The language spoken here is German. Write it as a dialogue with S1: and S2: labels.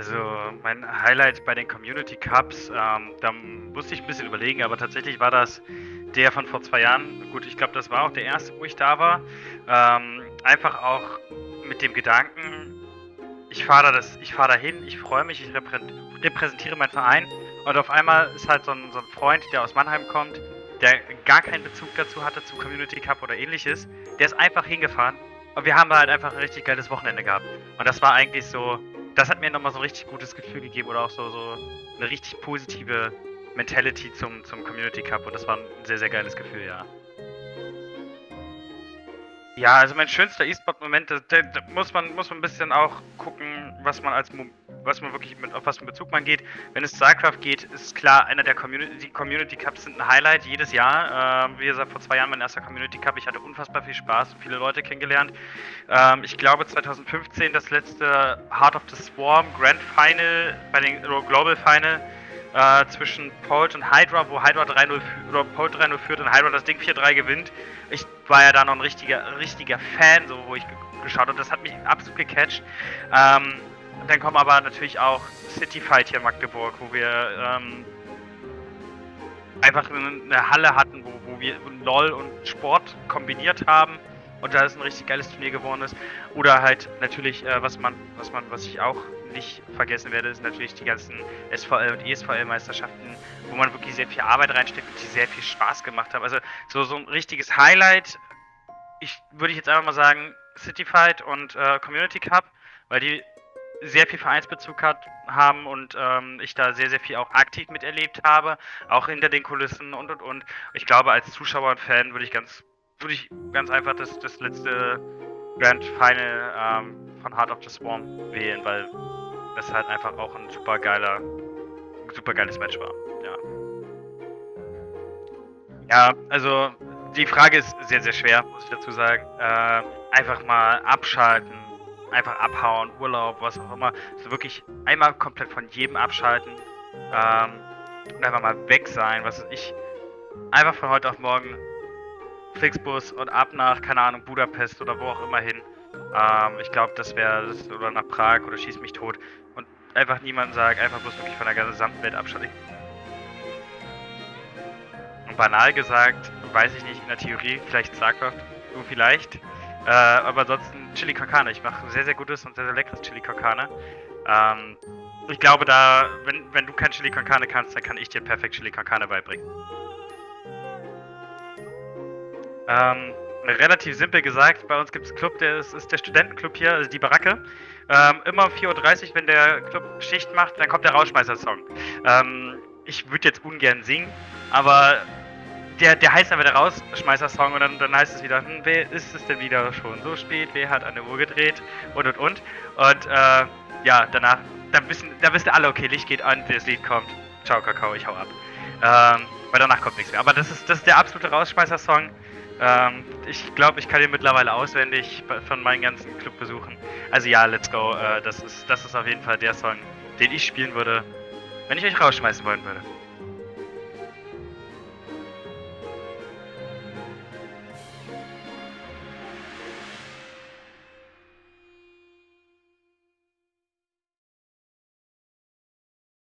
S1: Also mein Highlight bei den Community Cups, ähm, da musste ich ein bisschen überlegen, aber tatsächlich war das der von vor zwei Jahren. Gut, ich glaube, das war auch der erste, wo ich da war. Ähm, einfach auch mit dem Gedanken, ich fahre da, fahr da hin, ich freue mich, ich repräsentiere meinen Verein und auf einmal ist halt so ein, so ein Freund, der aus Mannheim kommt, der gar keinen Bezug dazu hatte zum Community Cup oder ähnliches, der ist einfach hingefahren und wir haben halt einfach ein richtig geiles Wochenende gehabt. Und das war eigentlich so, das hat mir nochmal so ein richtig gutes Gefühl gegeben oder auch so, so eine richtig positive Mentality zum, zum Community Cup und das war ein sehr, sehr geiles Gefühl, ja. Ja, also mein schönster E-Sport-Moment, da, muss man muss man ein bisschen auch gucken, was man als was man wirklich mit auf was für Bezug man geht. Wenn es StarCraft geht, ist klar, einer der Community die Community Cups sind ein Highlight jedes Jahr. Ähm, wie gesagt, vor zwei Jahren mein erster Community Cup. Ich hatte unfassbar viel Spaß und viele Leute kennengelernt. Ähm, ich glaube 2015 das letzte Heart of the Swarm Grand Final bei den Global Final äh, zwischen Polt und Hydra, wo Hydra 3-0 oder Polt 3-0 führt und Hydra das Ding 4-3 gewinnt. Ich war ja da noch ein richtiger, richtiger Fan, so wo ich geschaut habe. Das hat mich absolut gecatcht. Ähm, dann kommen aber natürlich auch City Fight hier in Magdeburg, wo wir ähm, einfach eine Halle hatten, wo, wo wir LOL und Sport kombiniert haben und da ist ein richtig geiles Turnier geworden ist. Oder halt natürlich, äh, was man, was man, was ich auch nicht vergessen werde, ist natürlich die ganzen SVL und ESVL-Meisterschaften, wo man wirklich sehr viel Arbeit reinsteckt und die sehr viel Spaß gemacht haben. Also so, so ein richtiges Highlight, ich würde ich jetzt einfach mal sagen, City Fight und äh, Community Cup, weil die sehr viel Vereinsbezug hat, haben und ähm, ich da sehr, sehr viel auch aktiv miterlebt habe, auch hinter den Kulissen und und und. Ich glaube, als Zuschauer und Fan würde ich ganz, würde ich ganz einfach das, das letzte Grand Final ähm, von Heart of the Swarm wählen, weil es halt einfach auch ein super geiler, super geiles Match war. Ja. Ja, also die Frage ist sehr, sehr schwer, muss ich dazu sagen. Äh, einfach mal abschalten, einfach abhauen, Urlaub, was auch immer. So wirklich einmal komplett von jedem abschalten ähm, und einfach mal weg sein, was ich einfach von heute auf morgen Flixbus und ab nach, keine Ahnung, Budapest oder wo auch immer hin. Ähm, ich glaube, das wäre, oder nach Prag oder schieß mich tot. Und einfach niemanden sagen, einfach bloß wirklich von der gesamten Welt abschalten. Und banal gesagt, weiß ich nicht, in der Theorie, vielleicht StarCraft, du vielleicht. Äh, aber ansonsten Chili Kakane. Ich mache sehr, sehr gutes und sehr, sehr leckeres Chili Kakane. Ähm, ich glaube, da, wenn, wenn du kein Chili Kakane kannst, dann kann ich dir perfekt Chili Kakane beibringen. Ähm, relativ simpel gesagt, bei uns gibt es einen Club, der ist, ist, der Studentenclub hier, also die Baracke. Ähm, immer um 4.30 Uhr, wenn der Club Schicht macht, dann kommt der Rauschmeister-Song. Ähm, ich würde jetzt ungern singen, aber der, der heißt aber der Rausschmeißer-Song und dann, dann heißt es wieder, hm, wer ist es denn wieder schon so spät, wer hat an der Uhr gedreht und und und. Und äh, ja, danach, dann wissen, da wissen alle, okay, Licht geht an, das Lied kommt. Ciao, Kakao, ich hau ab. Ähm, weil danach kommt nichts mehr. Aber das ist, das ist der absolute Rausschmeißer-Song. Ähm, ich glaube, ich kann ihn mittlerweile auswendig von meinen ganzen Clubbesuchen. Also ja, let's go. Äh, das, ist, das ist auf jeden Fall der Song, den ich spielen würde, wenn ich euch rausschmeißen wollen würde.